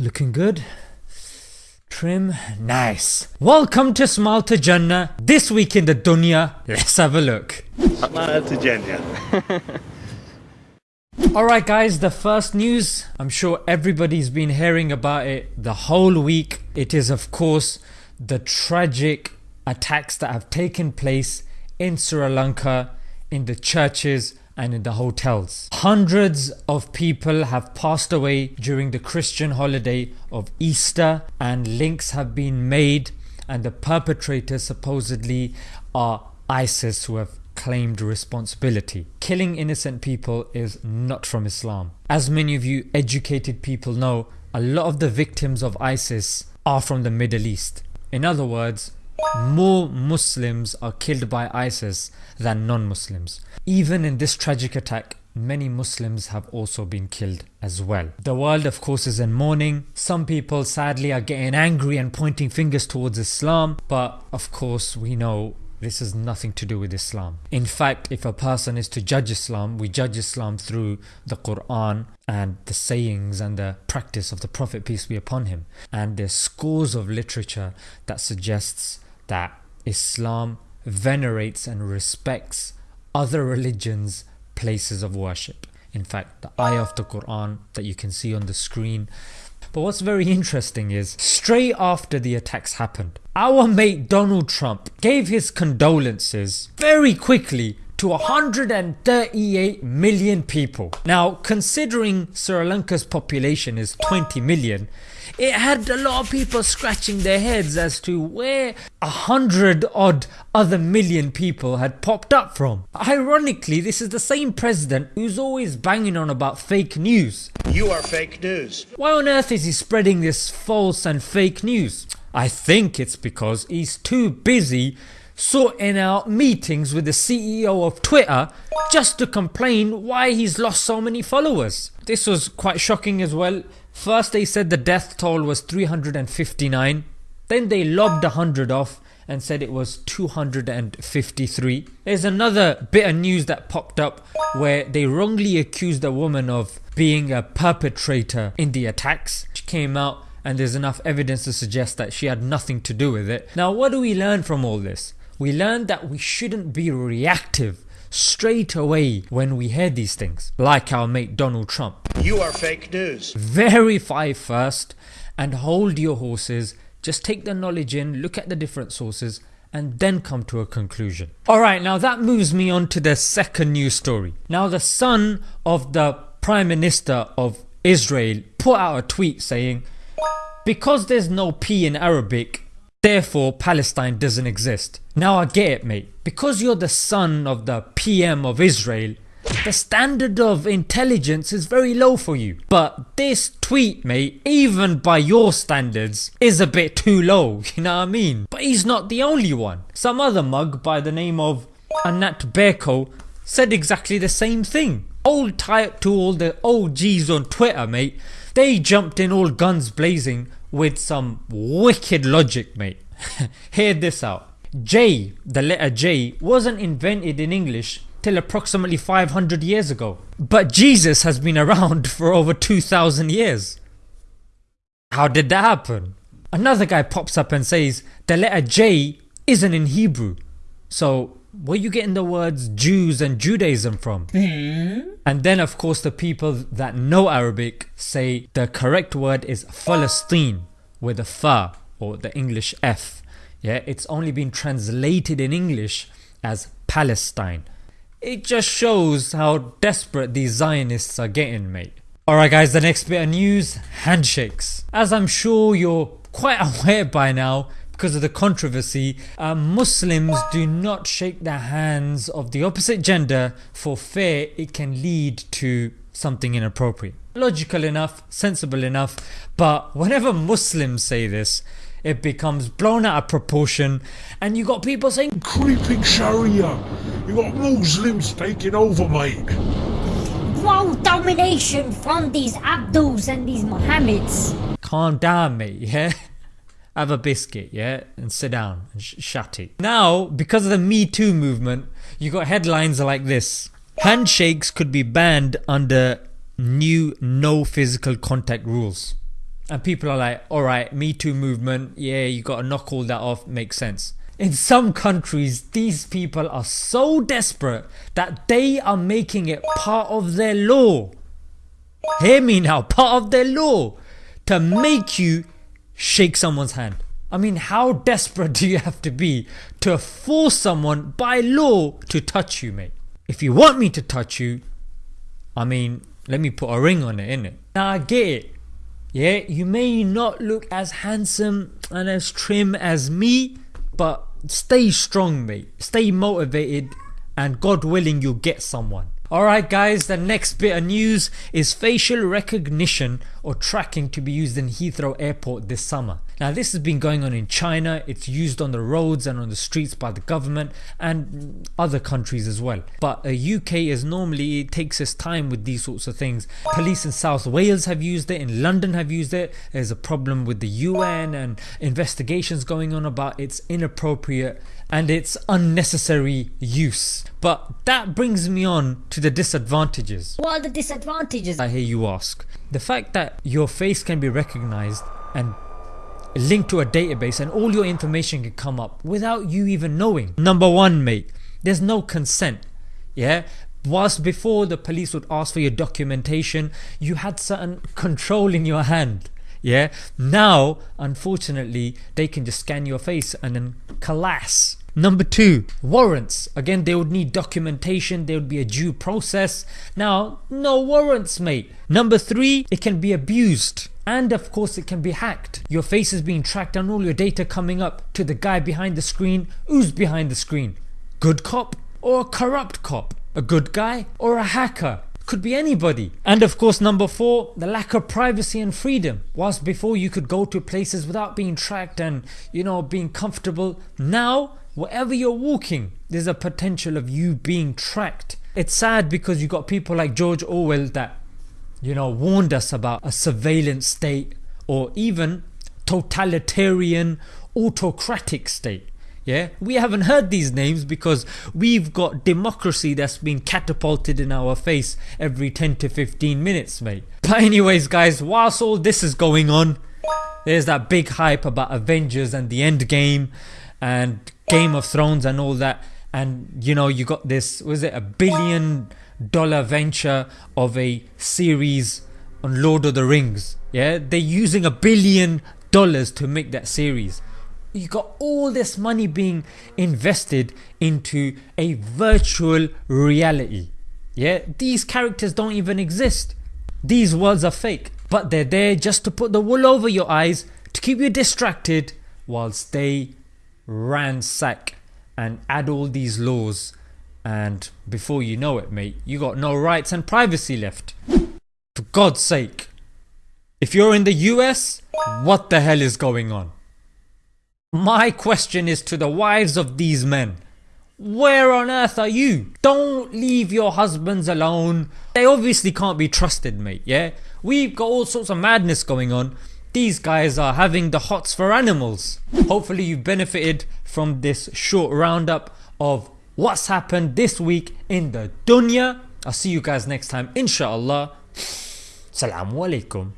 Looking good. Trim, nice. Welcome to Smile to Jannah. This week in the dunya, let's have a look. Smile to Jannah. Alright guys, the first news, I'm sure everybody's been hearing about it the whole week. It is of course the tragic attacks that have taken place in Sri Lanka in the churches and in the hotels. Hundreds of people have passed away during the Christian holiday of Easter and links have been made and the perpetrators supposedly are ISIS who have claimed responsibility. Killing innocent people is not from Islam. As many of you educated people know, a lot of the victims of ISIS are from the Middle East. In other words, more Muslims are killed by ISIS than non-Muslims. Even in this tragic attack, many Muslims have also been killed as well. The world of course is in mourning. Some people sadly are getting angry and pointing fingers towards Islam but of course we know this has nothing to do with Islam. In fact, if a person is to judge Islam, we judge Islam through the Quran and the sayings and the practice of the Prophet peace be upon him. And there's scores of literature that suggests that Islam venerates and respects other religions places of worship. In fact the ayah of the Quran that you can see on the screen. But what's very interesting is straight after the attacks happened our mate Donald Trump gave his condolences very quickly to 138 million people. Now considering Sri Lanka's population is 20 million it had a lot of people scratching their heads as to where a hundred odd other million people had popped up from. Ironically this is the same president who's always banging on about fake news. You are fake news. Why on earth is he spreading this false and fake news? I think it's because he's too busy sorting out meetings with the CEO of Twitter just to complain why he's lost so many followers. This was quite shocking as well. First they said the death toll was 359, then they lobbed 100 off and said it was 253. There's another bit of news that popped up where they wrongly accused a woman of being a perpetrator in the attacks. She came out and there's enough evidence to suggest that she had nothing to do with it. Now what do we learn from all this? We learn that we shouldn't be reactive straight away when we hear these things like our mate Donald Trump. You are fake news. Verify first and hold your horses just take the knowledge in, look at the different sources and then come to a conclusion. Alright now that moves me on to the second news story. Now the son of the Prime Minister of Israel put out a tweet saying because there's no P in Arabic Therefore Palestine doesn't exist. Now I get it mate. Because you're the son of the PM of Israel the standard of intelligence is very low for you. But this tweet mate, even by your standards, is a bit too low, you know what I mean? But he's not the only one. Some other mug by the name of Anat Beko said exactly the same thing. Old tight to all the OGs on Twitter mate, they jumped in all guns blazing with some wicked logic mate. Hear this out. J, the letter J, wasn't invented in English till approximately 500 years ago. But Jesus has been around for over 2000 years. How did that happen? Another guy pops up and says the letter J isn't in Hebrew. So where you getting the words Jews and Judaism from? Mm. And then of course the people that know Arabic say the correct word is Palestine with a fa or the English F. Yeah, it's only been translated in English as Palestine. It just shows how desperate these Zionists are getting mate. Alright guys the next bit of news, handshakes. As I'm sure you're quite aware by now because of the controversy, uh, Muslims do not shake the hands of the opposite gender for fear it can lead to something inappropriate. Logical enough, sensible enough, but whenever Muslims say this it becomes blown out of proportion and you got people saying creeping Sharia. You got Muslims taking over mate. World domination from these Abduls and these Mohammeds. calm down mate yeah have a biscuit yeah and sit down and sh shut it. Now because of the Me Too movement you got headlines like this handshakes could be banned under new no physical contact rules. and people are like, alright, Me Too movement, yeah, you gotta knock all that off, makes sense. In some countries, these people are so desperate that they are making it part of their law. Hear me now, part of their law to make you shake someone's hand. I mean, how desperate do you have to be to force someone by law to touch you, mate? If you want me to touch you, I mean, let me put a ring on it, innit? Now I get it. Yeah, you may not look as handsome and as trim as me, but stay strong, mate. Stay motivated, and God willing, you'll get someone. Alright guys, the next bit of news is facial recognition or tracking to be used in Heathrow airport this summer. Now this has been going on in China, it's used on the roads and on the streets by the government and other countries as well. But uh, UK is normally, it takes its time with these sorts of things. Police in South Wales have used it, in London have used it, there's a problem with the UN and investigations going on about its inappropriate and its unnecessary use. But that brings me on to the disadvantages. What are the disadvantages? I hear you ask. The fact that your face can be recognized and linked to a database and all your information can come up without you even knowing. Number one mate, there's no consent. Yeah, whilst before the police would ask for your documentation you had certain control in your hand yeah now unfortunately they can just scan your face and then collapse Number two, warrants. Again, they would need documentation, there would be a due process. Now, no warrants, mate. Number three, it can be abused. And of course, it can be hacked. Your face is being tracked and all your data coming up to the guy behind the screen. Who's behind the screen? Good cop or a corrupt cop? A good guy or a hacker? could be anybody. And of course number 4 the lack of privacy and freedom. Whilst before you could go to places without being tracked and you know being comfortable now wherever you're walking there's a potential of you being tracked. It's sad because you got people like George Orwell that you know warned us about a surveillance state or even totalitarian autocratic state yeah, we haven't heard these names because we've got democracy that's been catapulted in our face every 10 to 15 minutes, mate. But anyways, guys, whilst all this is going on, there's that big hype about Avengers and the End Game and Game of Thrones and all that. And you know, you got this, was it a billion dollar venture of a series on Lord of the Rings? Yeah, they're using a billion dollars to make that series you got all this money being invested into a virtual reality. Yeah, these characters don't even exist. These worlds are fake, but they're there just to put the wool over your eyes to keep you distracted whilst they ransack and add all these laws and before you know it mate you got no rights and privacy left. For God's sake. If you're in the US, what the hell is going on? My question is to the wives of these men. Where on earth are you? Don't leave your husbands alone. They obviously can't be trusted mate yeah. We've got all sorts of madness going on. These guys are having the hots for animals. Hopefully you've benefited from this short roundup of what's happened this week in the dunya. I'll see you guys next time inshallah. Assalamu alaikum.